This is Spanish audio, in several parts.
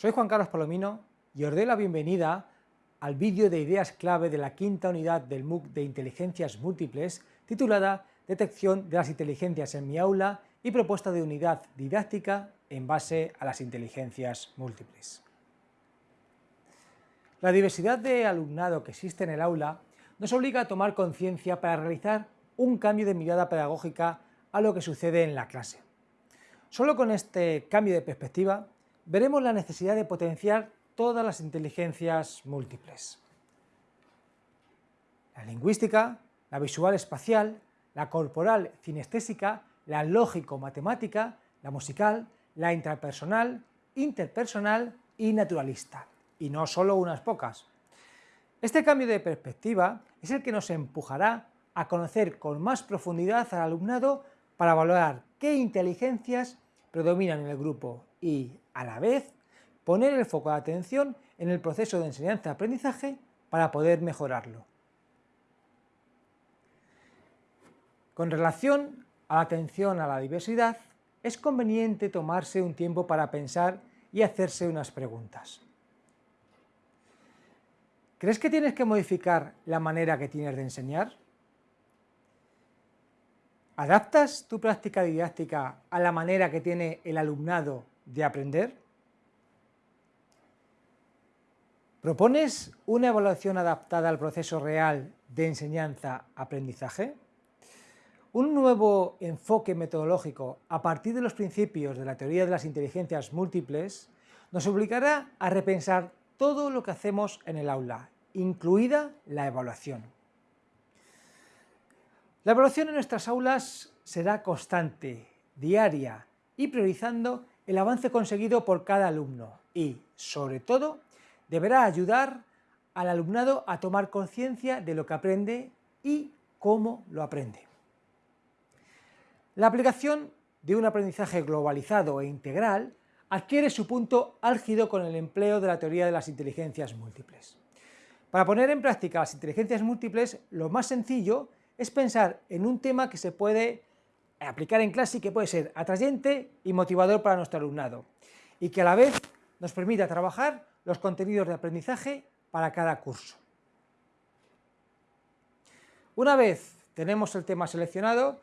Soy Juan Carlos Palomino y os doy la bienvenida al vídeo de ideas clave de la quinta unidad del MOOC de Inteligencias Múltiples titulada Detección de las inteligencias en mi aula y propuesta de unidad didáctica en base a las inteligencias múltiples. La diversidad de alumnado que existe en el aula nos obliga a tomar conciencia para realizar un cambio de mirada pedagógica a lo que sucede en la clase. Solo con este cambio de perspectiva veremos la necesidad de potenciar todas las inteligencias múltiples. La lingüística, la visual espacial, la corporal cinestésica, la lógico-matemática, la musical, la intrapersonal, interpersonal y naturalista, y no solo unas pocas. Este cambio de perspectiva es el que nos empujará a conocer con más profundidad al alumnado para valorar qué inteligencias predominan en el grupo y, a la vez, poner el foco de atención en el proceso de enseñanza-aprendizaje para poder mejorarlo. Con relación a la atención a la diversidad, es conveniente tomarse un tiempo para pensar y hacerse unas preguntas. ¿Crees que tienes que modificar la manera que tienes de enseñar? ¿Adaptas tu práctica didáctica a la manera que tiene el alumnado de aprender? ¿Propones una evaluación adaptada al proceso real de enseñanza-aprendizaje? Un nuevo enfoque metodológico a partir de los principios de la teoría de las inteligencias múltiples nos obligará a repensar todo lo que hacemos en el aula, incluida la evaluación. La evaluación en nuestras aulas será constante, diaria y priorizando el avance conseguido por cada alumno y, sobre todo, deberá ayudar al alumnado a tomar conciencia de lo que aprende y cómo lo aprende. La aplicación de un aprendizaje globalizado e integral adquiere su punto álgido con el empleo de la teoría de las inteligencias múltiples. Para poner en práctica las inteligencias múltiples, lo más sencillo es pensar en un tema que se puede aplicar en clase y que puede ser atrayente y motivador para nuestro alumnado y que a la vez nos permita trabajar los contenidos de aprendizaje para cada curso. Una vez tenemos el tema seleccionado,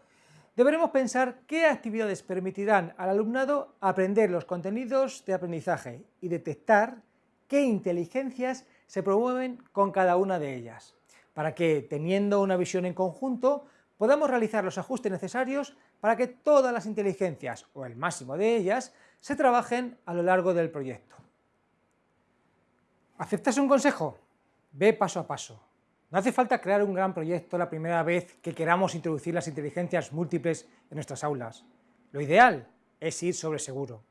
deberemos pensar qué actividades permitirán al alumnado aprender los contenidos de aprendizaje y detectar qué inteligencias se promueven con cada una de ellas para que, teniendo una visión en conjunto, podamos realizar los ajustes necesarios para que todas las inteligencias, o el máximo de ellas, se trabajen a lo largo del proyecto. ¿Aceptas un consejo? Ve paso a paso. No hace falta crear un gran proyecto la primera vez que queramos introducir las inteligencias múltiples en nuestras aulas. Lo ideal es ir sobre seguro.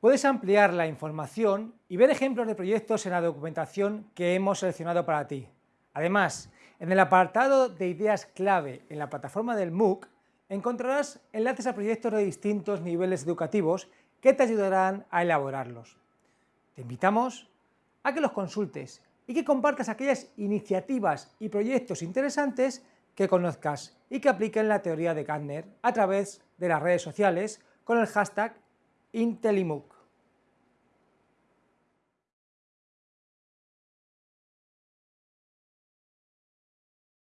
Puedes ampliar la información y ver ejemplos de proyectos en la documentación que hemos seleccionado para ti. Además, en el apartado de ideas clave en la plataforma del MOOC encontrarás enlaces a proyectos de distintos niveles educativos que te ayudarán a elaborarlos. Te invitamos a que los consultes y que compartas aquellas iniciativas y proyectos interesantes que conozcas y que apliquen la teoría de Gardner a través de las redes sociales con el hashtag IntelliMOOC.